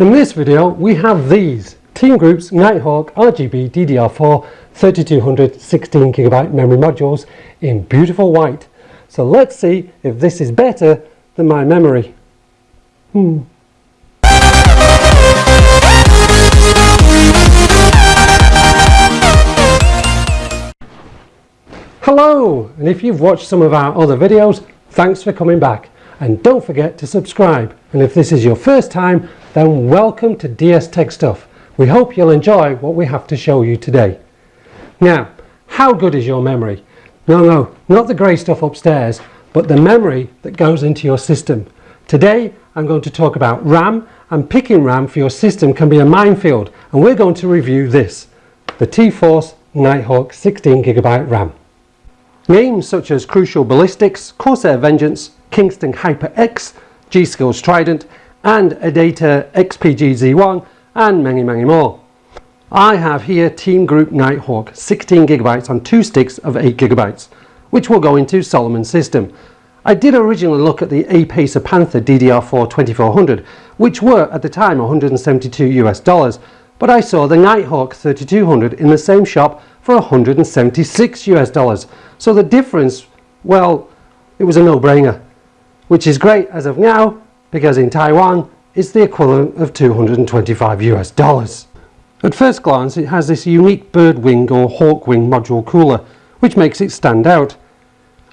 In this video we have these Team Group's Nighthawk RGB DDR4 3200 16GB memory modules in beautiful white. So let's see if this is better than my memory. Hmm. Hello! And if you've watched some of our other videos, thanks for coming back. And don't forget to subscribe. And if this is your first time, then welcome to DS Tech Stuff. We hope you'll enjoy what we have to show you today. Now, how good is your memory? No, no, not the grey stuff upstairs, but the memory that goes into your system. Today, I'm going to talk about RAM, and picking RAM for your system can be a minefield, and we're going to review this, the T-Force Nighthawk 16GB RAM. Names such as Crucial Ballistix, Corsair Vengeance, Kingston HyperX, G-Skills Trident, and Adata XPG-Z1 and many many more. I have here Team Group Nighthawk 16GB on two sticks of 8GB which will go into Solomon's system. I did originally look at the Apacer Panther DDR4 2400 which were at the time 172 US dollars but I saw the Nighthawk 3200 in the same shop for 176 US dollars so the difference well it was a no-brainer which is great as of now because in Taiwan it's the equivalent of 225 US dollars. At first glance it has this unique bird wing or hawk wing module cooler which makes it stand out.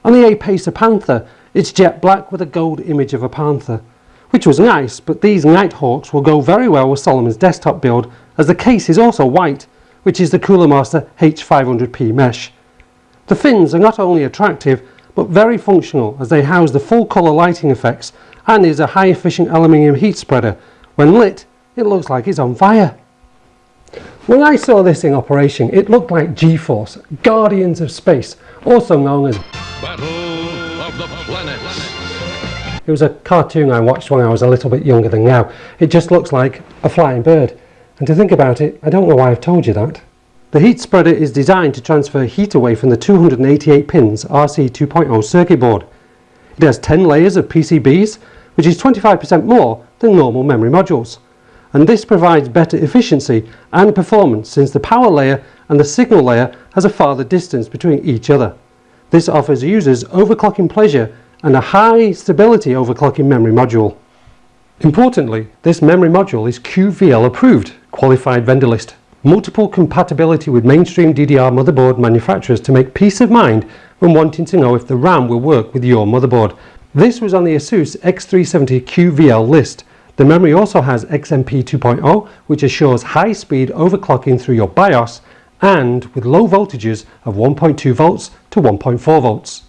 On the Apacer Panther it's jet black with a gold image of a panther which was nice but these Nighthawks will go very well with Solomon's desktop build as the case is also white which is the Cooler Master H500P mesh. The fins are not only attractive but very functional as they house the full colour lighting effects and is a high efficient aluminium heat spreader. When lit, it looks like it's on fire. When I saw this in operation, it looked like G-Force, Guardians of Space, also known as Battle of the Planets. It was a cartoon I watched when I was a little bit younger than now. It just looks like a flying bird. And to think about it, I don't know why I've told you that. The heat spreader is designed to transfer heat away from the 288 pins RC 2.0 circuit board. It has 10 layers of PCBs which is 25% more than normal memory modules. And this provides better efficiency and performance since the power layer and the signal layer has a farther distance between each other. This offers users overclocking pleasure and a high stability overclocking memory module. Importantly, this memory module is QVL approved, qualified vendor list. Multiple compatibility with mainstream DDR motherboard manufacturers to make peace of mind when wanting to know if the RAM will work with your motherboard this was on the ASUS X370 QVL list. The memory also has XMP 2.0 which assures high speed overclocking through your BIOS and with low voltages of 1.2 volts to 1.4 volts.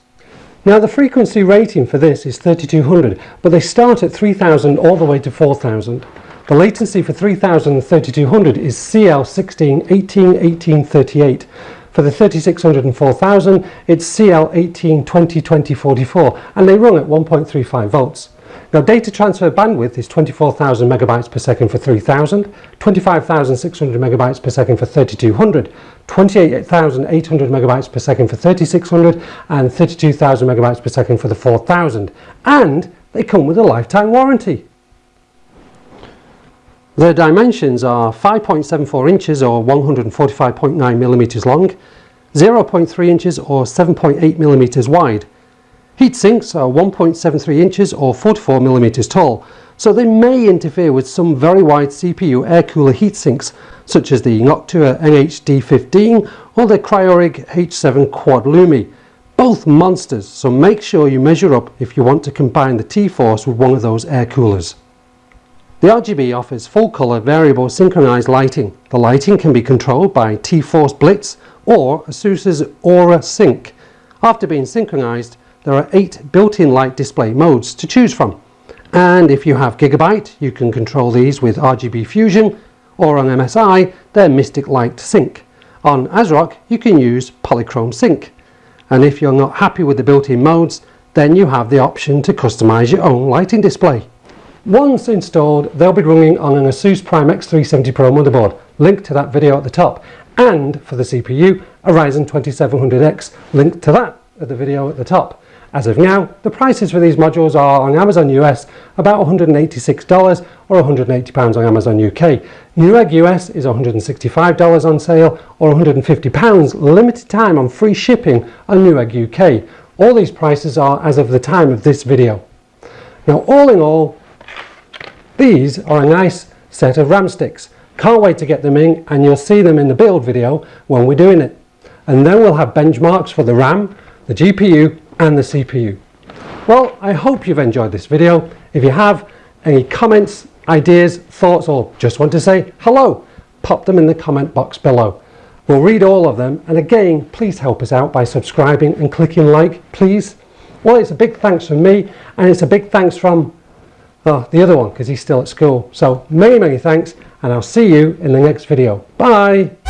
Now the frequency rating for this is 3200 but they start at 3000 all the way to 4000. The latency for 3000 and 3200 is CL16 18 18 38 for the 3600 and 4000 it's CL18 20 20 44 and they run at 1.35 volts. Now data transfer bandwidth is 24,000 megabytes per second for 3000, 25,600 megabytes per second for 3200, 28,800 megabytes per second for 3600 and 32,000 megabytes per second for the 4000 and they come with a lifetime warranty. Their dimensions are 5.74 inches or 145.9 millimeters long, 0.3 inches or 7.8 millimeters wide. Heat sinks are 1.73 inches or 44 millimeters tall, so they may interfere with some very wide CPU air cooler heat sinks such as the Noctua NH-D15 or the Cryorig H7 Quad Lumi. Both monsters, so make sure you measure up if you want to combine the T-Force with one of those air coolers. The RGB offers full color variable synchronized lighting. The lighting can be controlled by T-Force Blitz or ASUS's Aura Sync. After being synchronized, there are eight built-in light display modes to choose from. And if you have Gigabyte, you can control these with RGB Fusion, or on MSI, they're Mystic Light Sync. On ASRock, you can use Polychrome Sync. And if you're not happy with the built-in modes, then you have the option to customize your own lighting display. Once installed, they'll be running on an ASUS Prime X370 Pro motherboard, link to that video at the top, and for the CPU, a Ryzen 2700X, link to that at the video at the top. As of now, the prices for these modules are on Amazon US about $186 or £180 on Amazon UK. Newegg US is $165 on sale or £150 limited time on free shipping on Newegg UK. All these prices are as of the time of this video. Now all in all, these are a nice set of RAM sticks. Can't wait to get them in and you'll see them in the build video when we're doing it. And then we'll have benchmarks for the RAM, the GPU and the CPU. Well, I hope you've enjoyed this video. If you have any comments, ideas, thoughts, or just want to say hello, pop them in the comment box below. We'll read all of them. And again, please help us out by subscribing and clicking like, please. Well, it's a big thanks from me and it's a big thanks from oh, the other one because he's still at school. So many, many thanks and I'll see you in the next video. Bye.